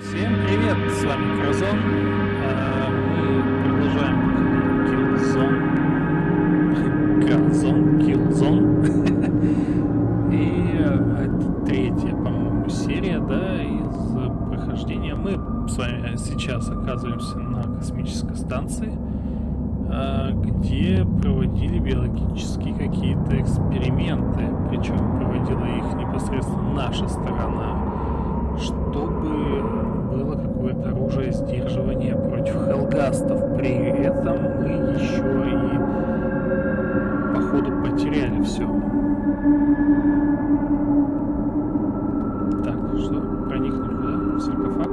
Всем привет, с вами Кразон. А, Мы продолжаем Killzone. Кразон, Killzone. И э, это третья, по-моему, серия, да, из прохождения. Мы с вами сейчас оказываемся на космической станции, где проводили биологические какие-то эксперименты. Причем проводила их непосредственно наша сторона чтобы было какое-то оружие сдерживания против хелгастов. При этом мы еще и походу потеряли все. Так, что, проникнуть куда? В саркофаг?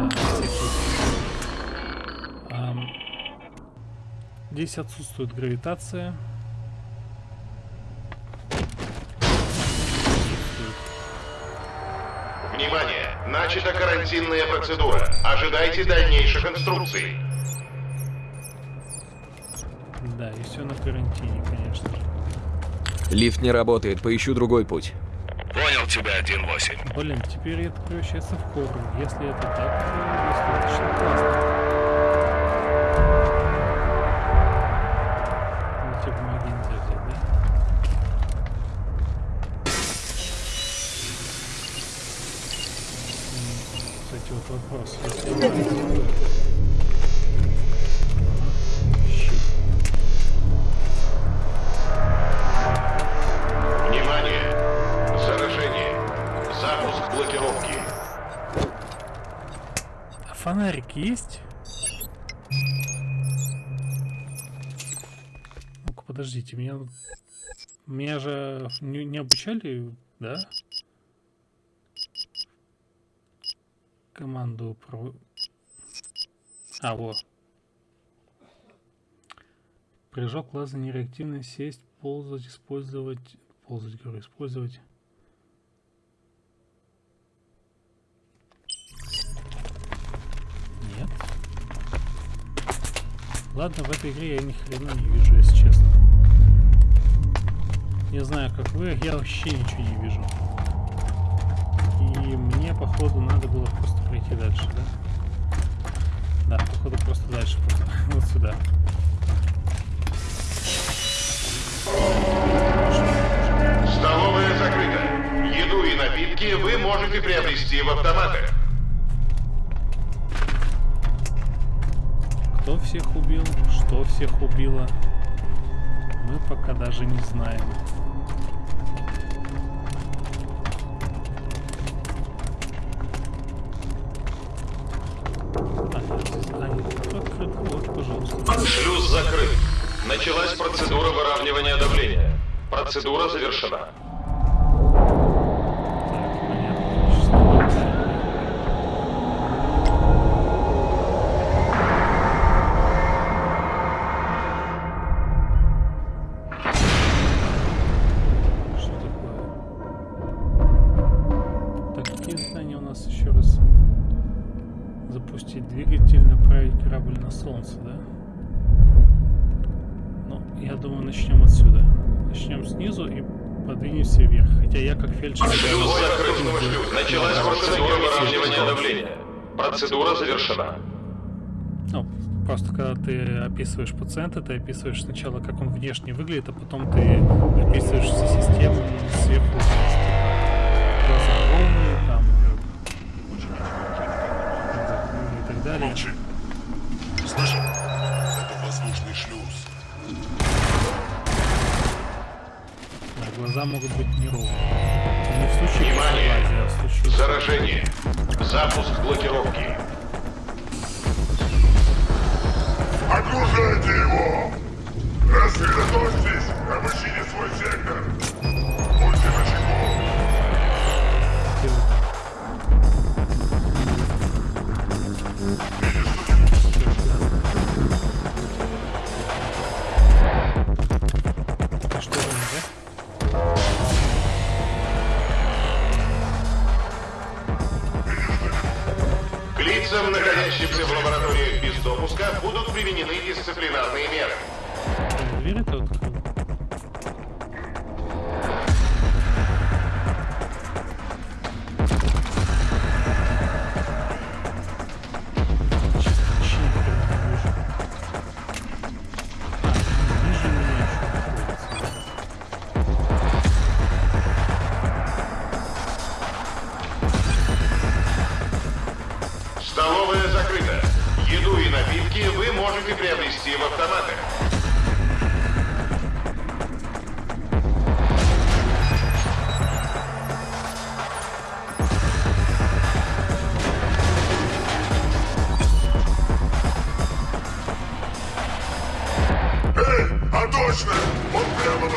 А, Ам, Здесь отсутствует гравитация. Внимание! Начата карантинная процедура. Ожидайте дальнейших инструкций. Да, и все на карантине, конечно же. Лифт не работает, поищу другой путь. Понял тебя, 1-8. Блин, теперь это превращается в хоррор. Если это так, то достаточно классно. А фонарик есть? Ну-ка, подождите, меня... Меня же не, не обучали, да? Команду про... А, вот. Прыжок, лазание, реактивно, сесть, ползать, использовать... Ползать, говорю, использовать... Нет. Ладно, в этой игре я ни хрена не вижу, если честно. Не знаю, как вы, я вообще ничего не вижу. И мне, походу, надо было просто пройти дальше, да? Да, походу, просто дальше, вот сюда. Столовая закрыта. Еду и напитки вы можете приобрести в автоматах. Кто всех убил, что всех убило, мы пока даже не знаем. Процедура выравнивания давления. Процедура завершена. Хотя я как фельдшер... Шлюз закрыт. Началась процедура выравнивания давления. Процедура завершена. Ну, просто когда ты описываешь пациента, ты описываешь сначала, как он внешне выглядит, а потом ты описываешь все системы сверху. Типа, глаза там, э, и так далее. Молчи. Глаза могут быть неровные. Не в случае Внимание! а в случае... Заражение. Запуск блокировки. Окружайте его! Рассредоточьтесь!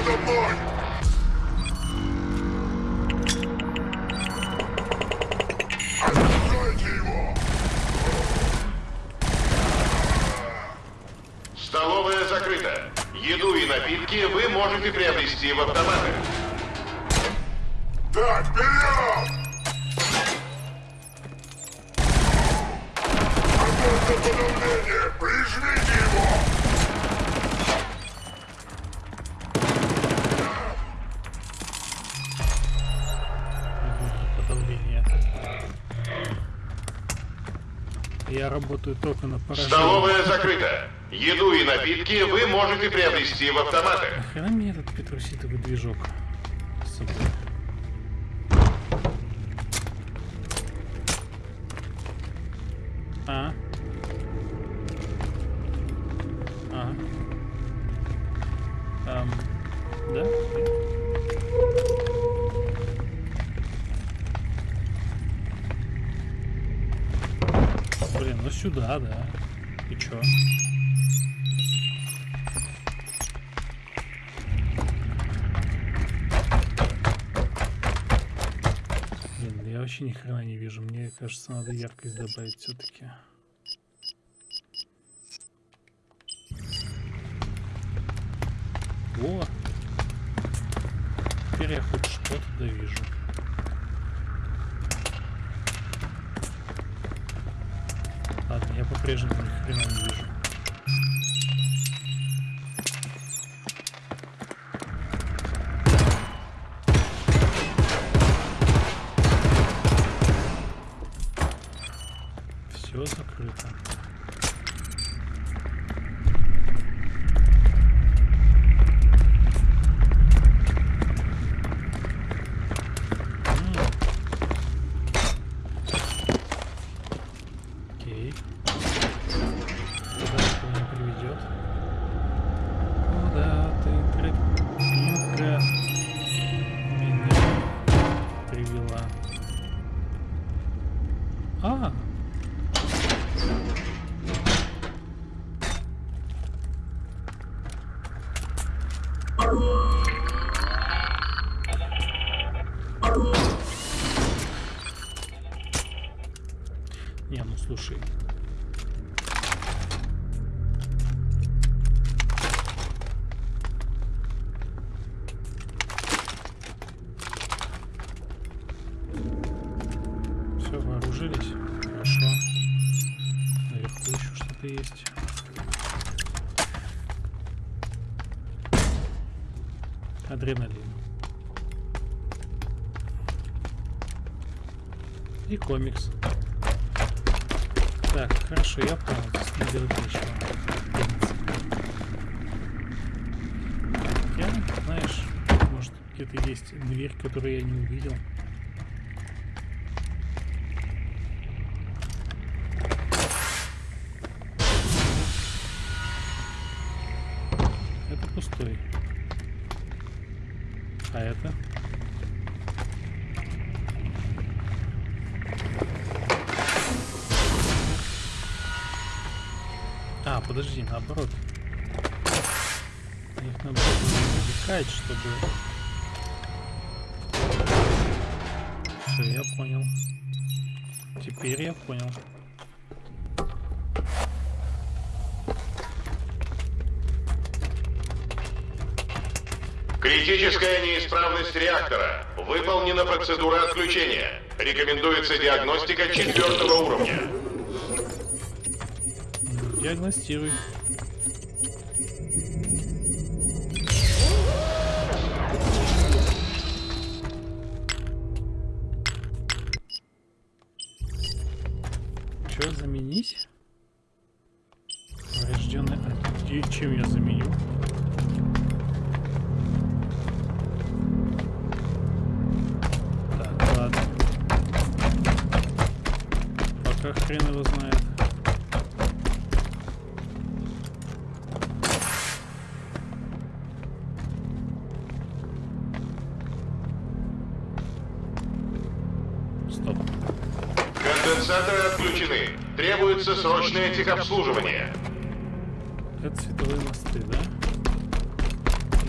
Прямо надо Я работаю только на поражение. Столовая закрыта. Еду и напитки вы можете приобрести в автоматах. Нахрена мне этот петруситовый движок с собой? Сюда, да. И чё? Блин, я вообще ни хрена не вижу. Мне кажется, надо яркость добавить все-таки. О! Теперь я хоть что-то да вижу. Ладно, я по-прежнему ни хрена не вижу. Хорошо, я понял. Здесь делать ничего. В принципе. Я, знаешь, может где-то есть дверь, которую я не увидел. Это пустой. А это? А, подожди, наоборот. Их надо завлекать, чтобы... Все, я понял. Теперь я понял. Критическая неисправность реактора. Выполнена процедура отключения. Рекомендуется диагностика четвертого уровня. Диагностируй. Что заменить? Поврежденный. А где- чем я заменю? Так, ладно. Пока хрен его знает. Требуется срочное техобслуживание. Это световые мосты, да?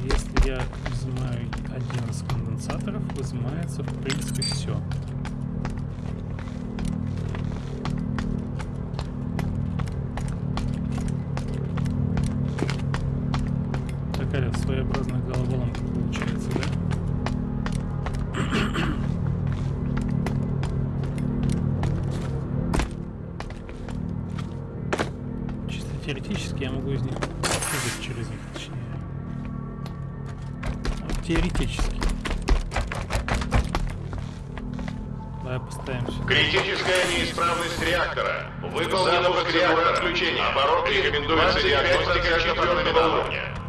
Если я изымаю один из конденсаторов, изымается в принципе все. Отключения. Обороты рекомендуется диагностика четвертого уровня.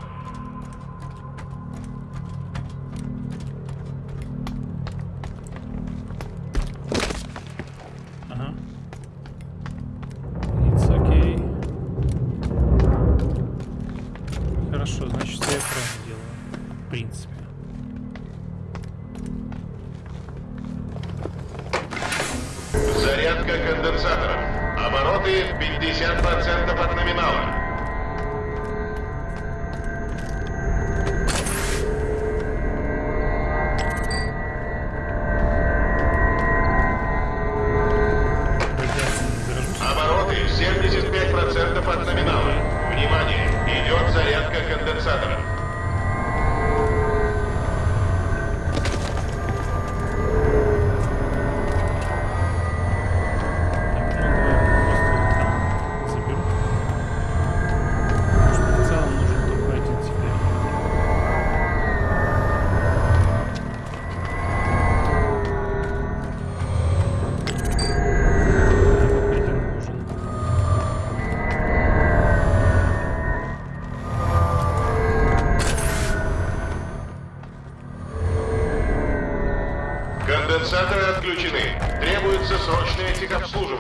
Срочное техобслуживание.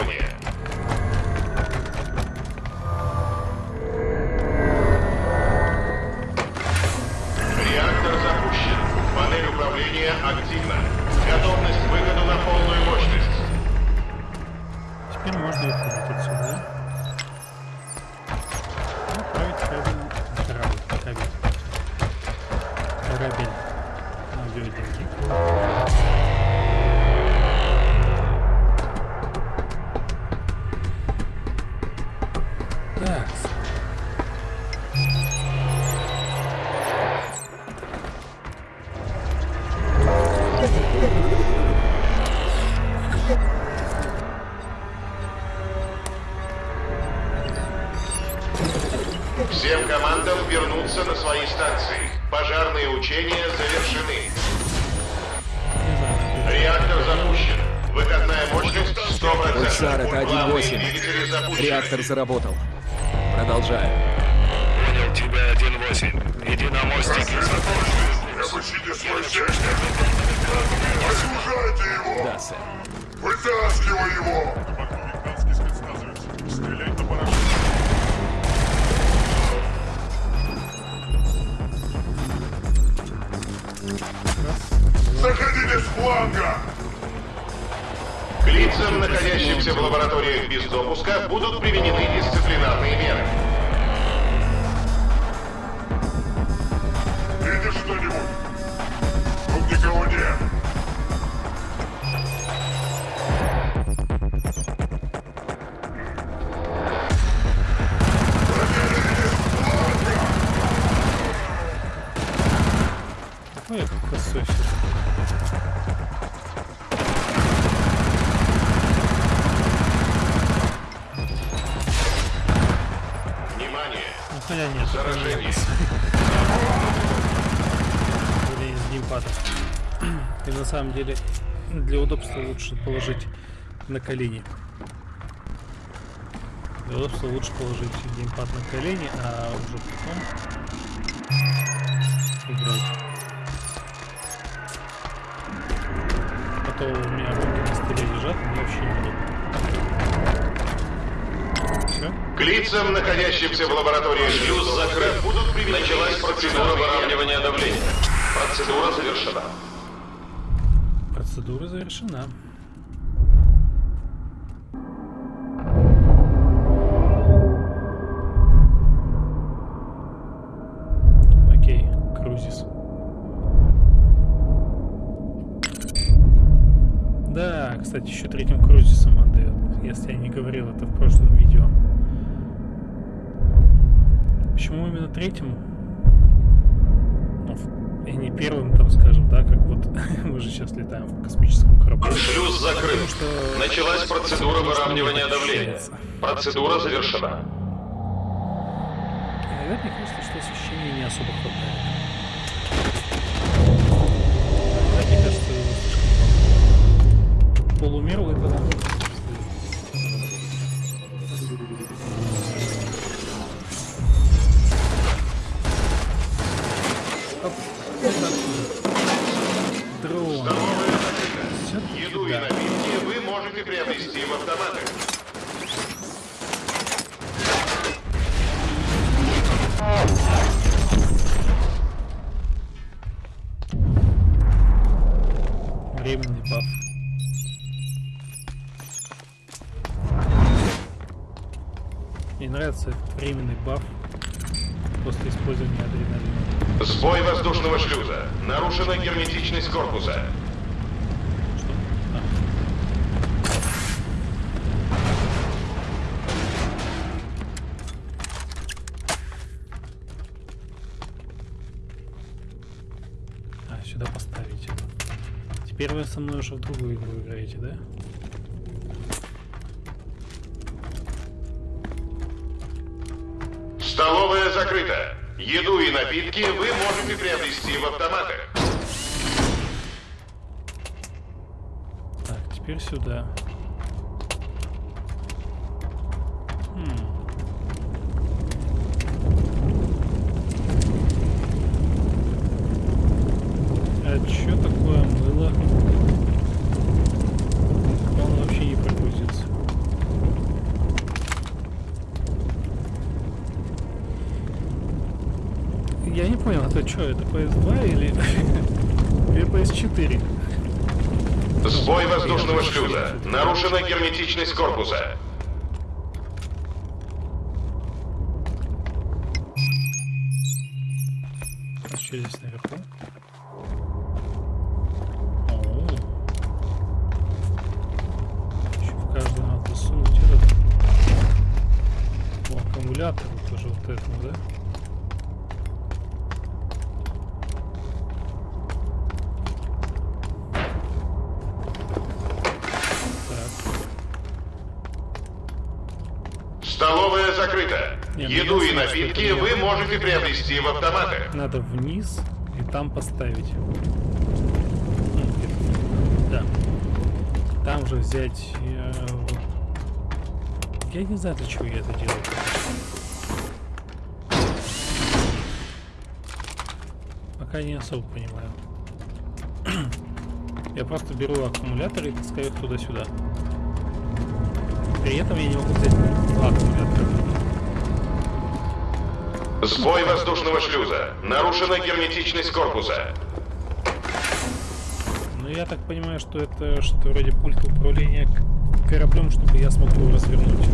Вернуться на свои станции. Пожарные учения завершены. Реактор запущен. Выходная мощность 100%. Пульсар, это Главные 1.8. двигатели запущены. Реактор заработал. Продолжаю. Понял тебя, 1-8. Иди на мостик и Обучите свой сектор. Освежайте его. Да, сэр. Вытаскивай его. Заходите с фланга. К лицам, находящимся в лабораториях без допуска, будут применены дисциплинарные меры. Видишь что-нибудь? Тут никого нет. Хотя нет. Или из геймпада. И на самом деле для удобства лучше положить на колени. Для удобства лучше положить геймпад на колени, а уже потом играть. А то у меня руки на столе лежат, мне вообще неудобно. К лицам, находящимся в лаборатории шлюз закрыт, будут применены... Началась процедура выравнивания давления. Процедура завершена. Процедура завершена. Окей, крузис. Да, кстати, еще третьим третьим? Ну, и не первым, там, скажем, да, как вот мы же сейчас летаем в космическом корабле. Шлюз закрыт. Потому что- Началась процедура выравнивания давления. Процедура завершена. Иногда мне кажется, что освещения не особо хватает. Иногда мне Этот временный баф после использования адреналина. Сбой воздушного шлюза. Нарушена герметичность корпуса. А, сюда поставить. Теперь вы со мной уже в другую игру играете, да? Напитки вы можете приобрести в автоматах. Так, теперь сюда. Хм. А чё такое мыло? Он вообще не прогрузится. Я не понял, это что, это PS2 или, или PS4? Сбой воздушного шлюза. Нарушена герметичность корпуса. А что здесь наверху? О. Еще в каждый надо засунуть этот. О, аккумулятор тоже вот этому, да? Так. Столовая закрыта. Не, ну Еду и напитки вы можете приобрести в автоматах. Надо вниз и там поставить. Ну. Да. Там же взять. э. Я не знаю, для чего я это делаю. Пока не особо понимаю. Я просто беру аккумулятор и таскаю их туда-сюда. При этом я не могу взять два аккумулятора. Сбой воздушного шлюза. Нарушена герметичность корпуса. Ну, я так понимаю, что это что вроде пульт управления кораблем, чтобы я смог его развернуть.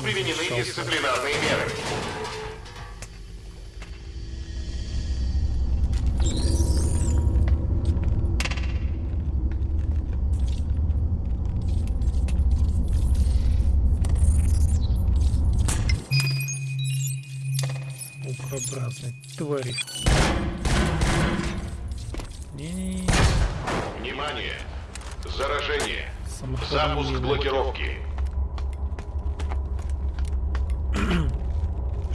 Будут применены дисциплинарные меры. Укрообразные твари. Не-не-не. Внимание! Заражение. Запуск блокировки.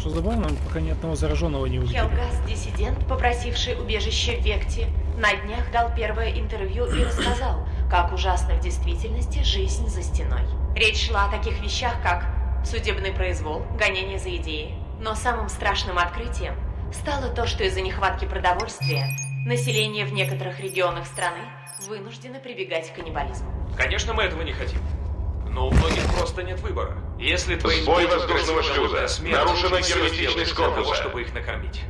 Что забавно, пока ни одного зараженного не увидели. Хелгас, диссидент, попросивший убежище в Векте, На днях дал первое интервью и рассказал, как ужасна в действительности жизнь за стеной. Речь шла о таких вещах, как судебный произвол, гонение за идеи. Но самым страшным открытием стало то, что из-за нехватки продовольствия население в некоторых регионах страны вынуждено прибегать к каннибализму. Конечно, мы этого не хотим. Но у многих просто нет выбора. Если твои Сбой воздушного шлюза. смерть, Нарушена герметичность для того, корпуса. чтобы их накормить.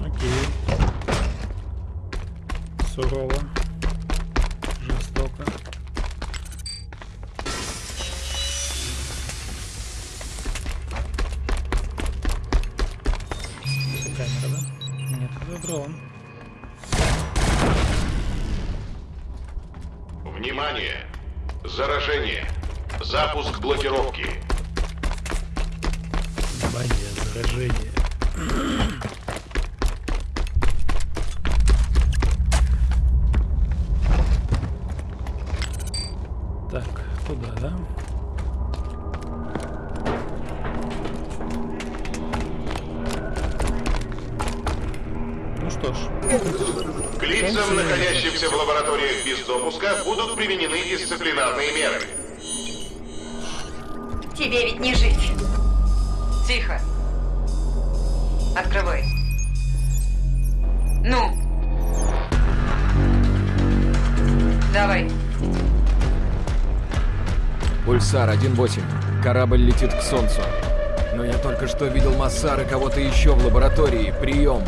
Окей. Сурово. Жестоко. Запуск блокировки. Внимание, заражение. 8. Корабль летит к Солнцу. Но я только что видел Массар и кого-то еще в лаборатории. Прием!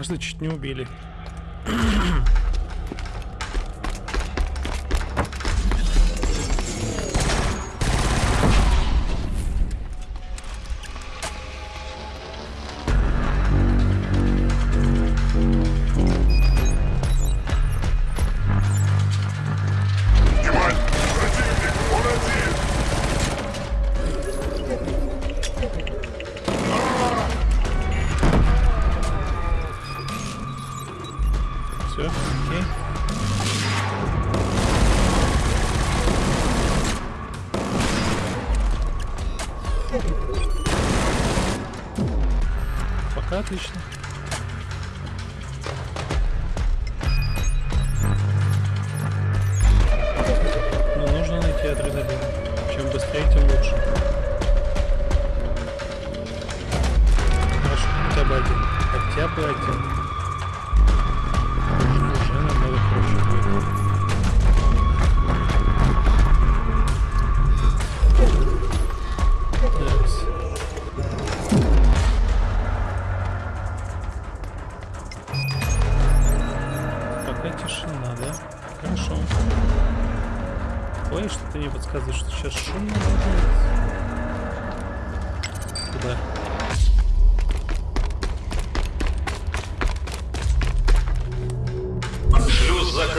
Меня дважды чуть не убили.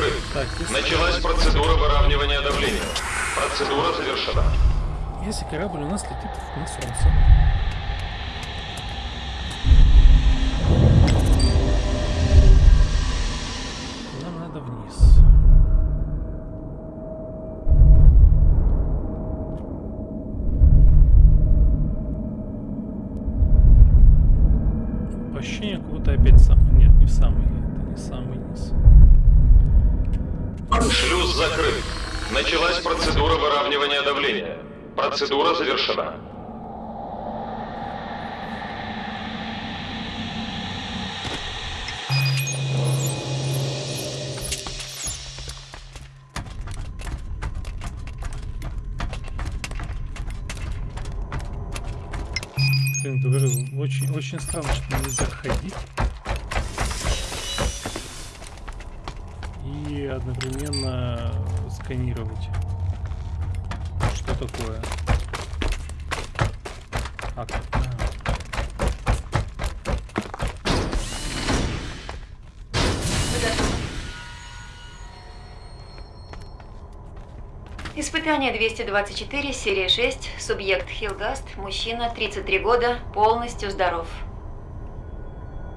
Закрыт. Началась процедура выравнивания давления. Процедура завершена. если корабль у нас летит на солнце. Нам надо вниз. Началась процедура выравнивания давления. Процедура завершена. Блин, говорю, очень, очень странно, что нельзя ходить. И одновременно сканировать. Что такое? А? А. Испытание 224, серия 6, субъект Хилгаст, мужчина, 33 года, полностью здоров.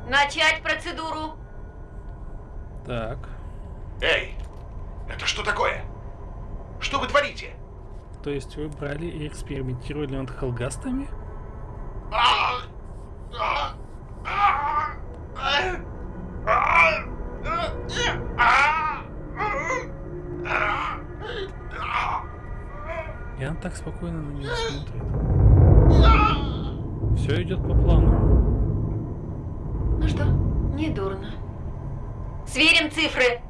Начать процедуру. Так. Эй, это что такое? Что вы творите? То есть вы брали и экспериментировали над холгастами? И она так спокойно на нее смотрит. Все идет по плану. Ну что, не дурно. Сверим цифры.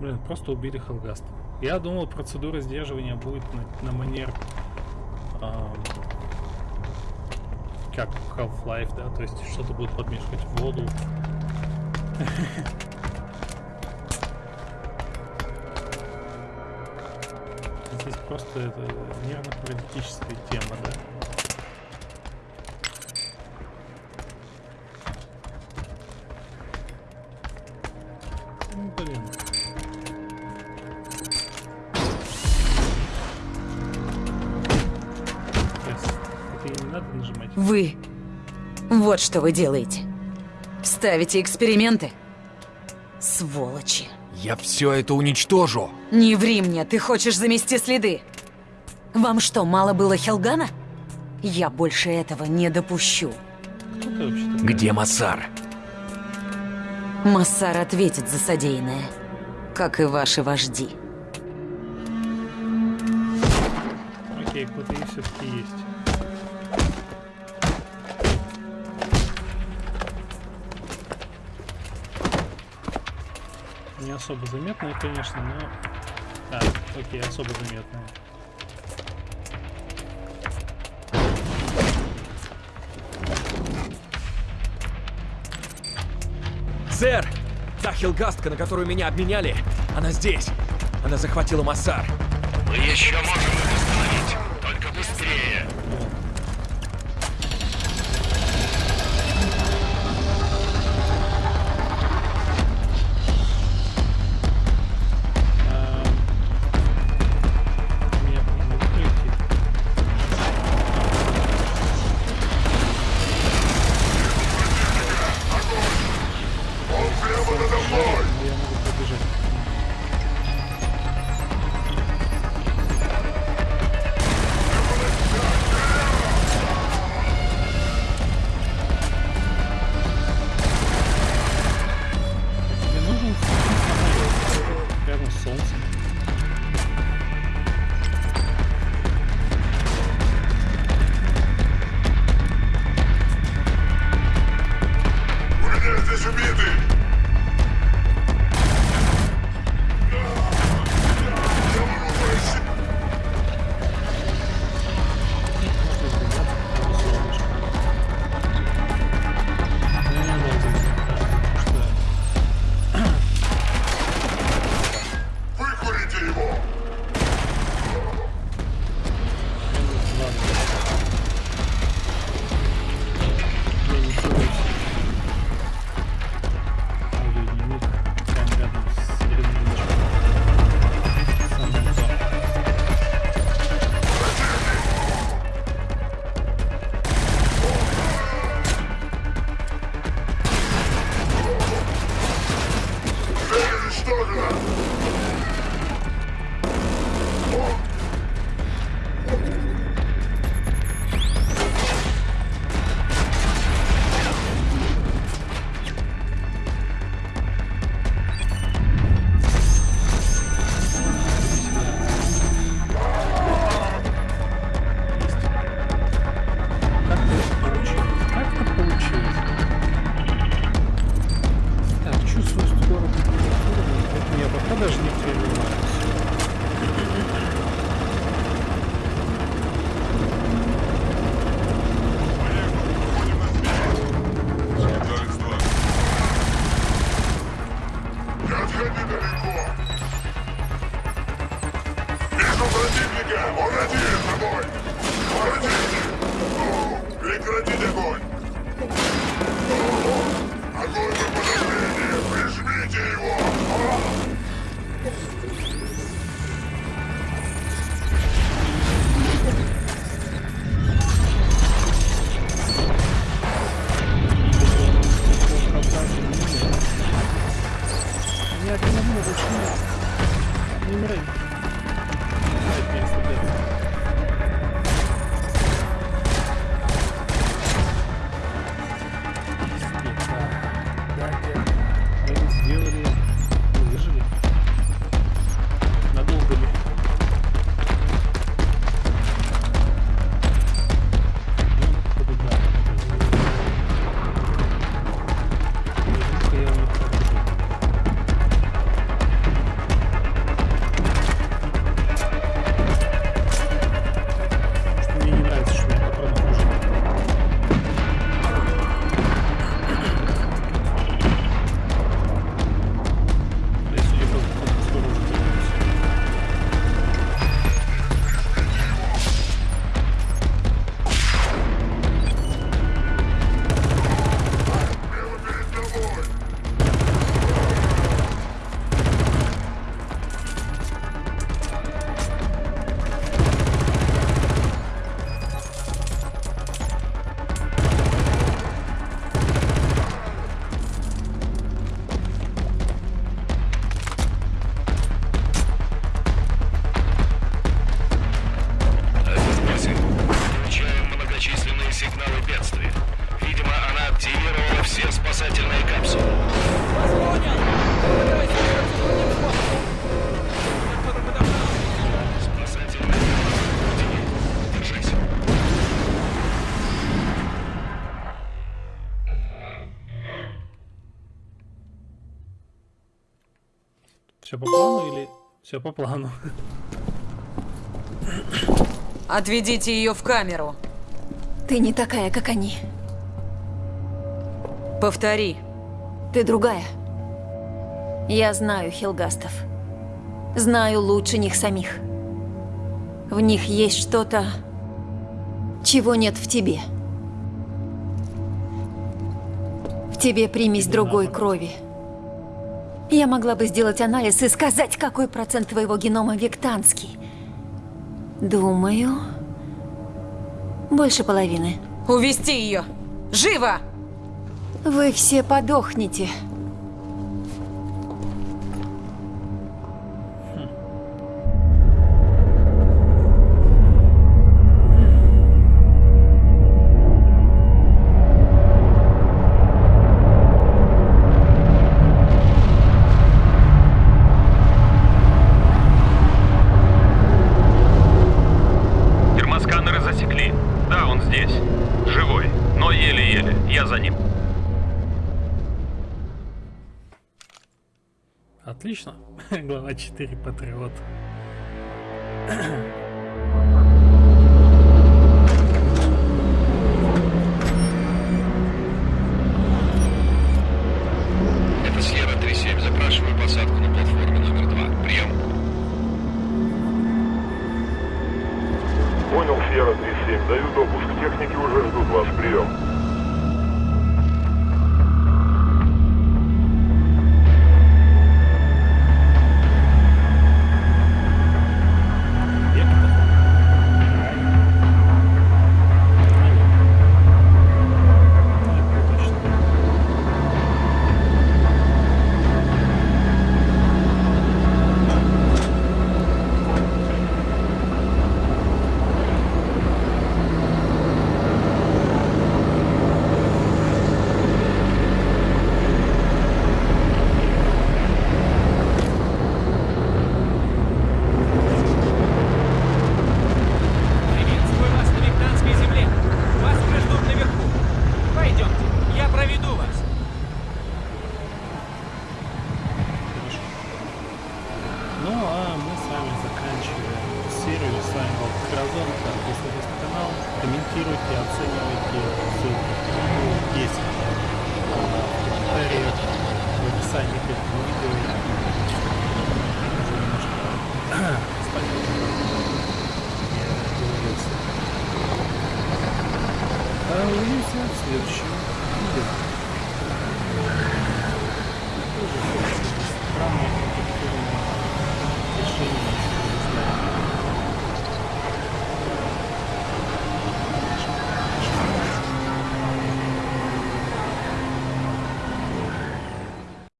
Блин, просто убили Хелгаста. Я думал, процедура сдерживания будет на, на манер... ам, как Half-Life, да? То есть что-то будет подмешивать в воду. Здесь просто это нервно-паралитическая тема, да? Вот что вы делаете. Ставите эксперименты. Сволочи. Я все это уничтожу. Не ври мне, ты хочешь замести следы. Вам что, мало было Хелгана? Я больше этого не допущу. Где Массар? Массар ответит за содеянное. Как и ваши вожди. Окей, кто-то и все-таки есть. Особо заметные, конечно, но... А, окей, особо заметные. Сэр! Та хилгастка, на которую меня обменяли, она здесь. Она захватила Массар. Мы еще можем поэтому Все по плану или... Все по плану. Отведите ее в камеру. Ты не такая, как они. Повтори. Ты другая. Я знаю хилгастов. Знаю лучше них самих. В них есть что-то, чего нет в тебе. В тебе примесь другой крови. Я могла бы сделать анализ и сказать, какой процент твоего генома вектанский. Думаю, больше половины. Увести ее! Живо! Вы все подохнете. Отлично. Глава 4 Патриот.